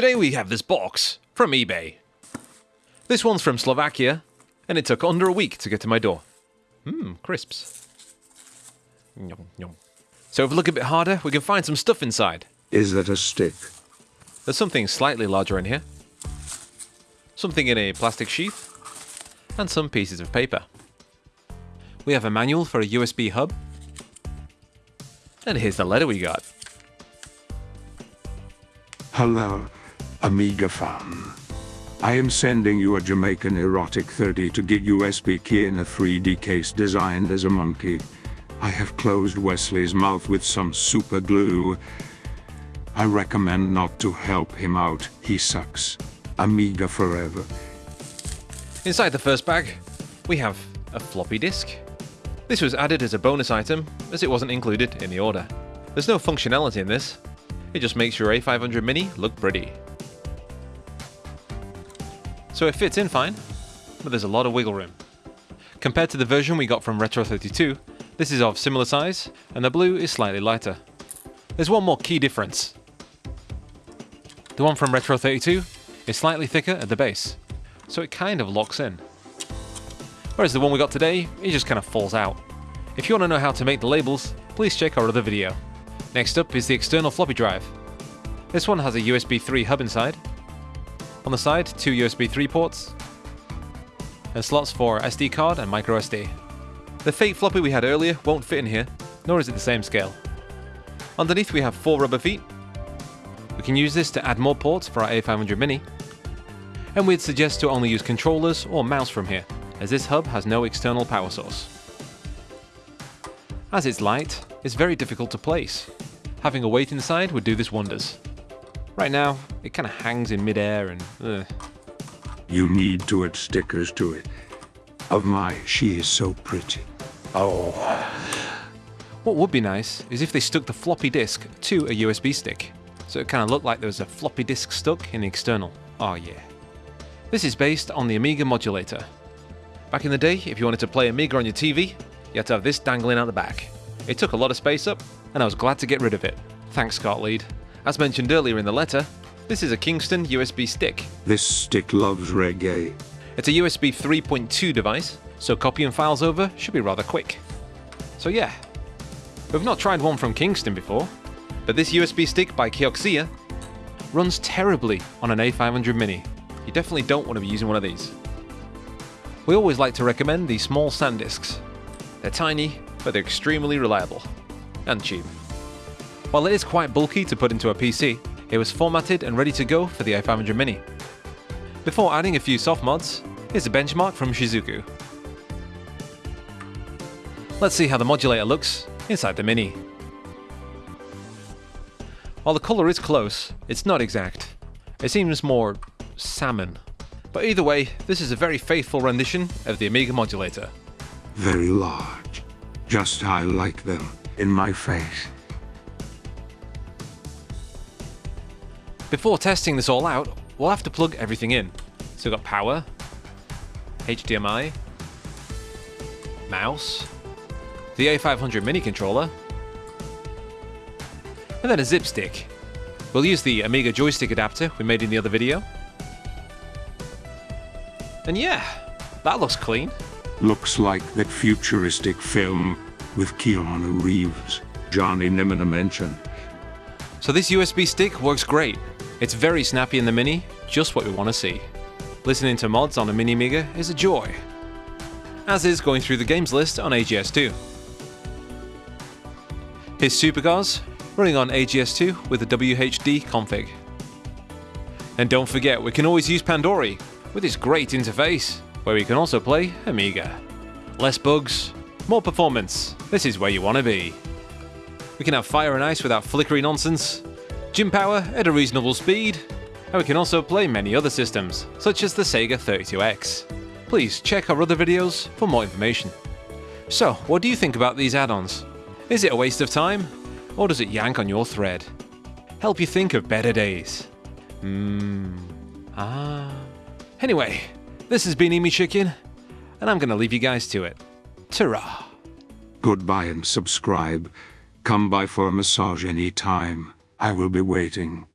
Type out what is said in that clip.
Today we have this box from eBay. This one's from Slovakia, and it took under a week to get to my door. Mmm, crisps. Yum, yum. So if we look a bit harder, we can find some stuff inside. Is that a stick? There's something slightly larger in here. Something in a plastic sheath. And some pieces of paper. We have a manual for a USB hub. And here's the letter we got. Hello, Amiga fan. I am sending you a Jamaican erotic 30 to gig USB key in a 3D case designed as a monkey. I have closed Wesley's mouth with some super glue. I recommend not to help him out, he sucks. Amiga forever. Inside the first bag, we have a floppy disk. This was added as a bonus item, as it wasn't included in the order. There's no functionality in this, it just makes your A500 Mini look pretty. So it fits in fine, but there's a lot of wiggle room. Compared to the version we got from Retro32, this is of similar size, and the blue is slightly lighter. There's one more key difference. The one from Retro32 is slightly thicker at the base, so it kind of locks in. Whereas the one we got today, it just kind of falls out. If you want to know how to make the labels, please check our other video. Next up is the external floppy drive. This one has a USB 3 hub inside. On the side, two USB 3 ports, and slots for SD card and microSD. The fake floppy we had earlier won't fit in here, nor is it the same scale. Underneath we have four rubber feet. We can use this to add more ports for our A500 Mini. And we'd suggest to only use controllers or mouse from here, as this hub has no external power source. As it's light, it's very difficult to place. Having a weight inside would do this wonders. Right now, it kind of hangs in midair and ugh. You need to add stickers to it. Of my, she is so pretty. Oh. What would be nice is if they stuck the floppy disk to a USB stick, so it kind of looked like there was a floppy disk stuck in the external. Oh yeah. This is based on the Amiga modulator. Back in the day, if you wanted to play Amiga on your TV, you had to have this dangling out the back. It took a lot of space up, and I was glad to get rid of it. Thanks, Scotlead. As mentioned earlier in the letter, this is a Kingston USB stick. This stick loves reggae. It's a USB 3.2 device, so copying files over should be rather quick. So yeah, we've not tried one from Kingston before, but this USB stick by Kioxia runs terribly on an A500 Mini. You definitely don't want to be using one of these. We always like to recommend these small SanDisks. They're tiny, but they're extremely reliable and cheap. While it is quite bulky to put into a PC, it was formatted and ready to go for the A500 Mini. Before adding a few soft mods, here's a benchmark from Shizuku. Let's see how the modulator looks inside the Mini. While the colour is close, it's not exact. It seems more salmon. But either way, this is a very faithful rendition of the Amiga modulator. Very large. Just I like them in my face. Before testing this all out, we'll have to plug everything in. So we've got power, HDMI, mouse, the A500 mini controller, and then a zip stick. We'll use the Amiga joystick adapter we made in the other video. And yeah, that looks clean. Looks like that futuristic film with Keanu Reeves, Johnny Mnemonic mentioned. So this USB stick works great. It's very snappy in the Mini, just what we want to see. Listening to mods on a Mini Amiga is a joy. As is going through the games list on AGS2. Here's Supercars, running on AGS2 with a WHD config. And don't forget, we can always use Pandory, with its great interface, where we can also play Amiga. Less bugs, more performance, this is where you want to be. We can have fire and ice without flickery nonsense, Jim Power at a reasonable speed, and we can also play many other systems, such as the Sega 32X. Please check our other videos for more information. So, what do you think about these add-ons? Is it a waste of time? Or does it yank on your thread? Help you think of better days? Mmm. Ah. Anyway, this has been Emi Chicken, and I'm gonna leave you guys to it. Ta-ra! Goodbye and subscribe. Come by for a massage any time. I will be waiting.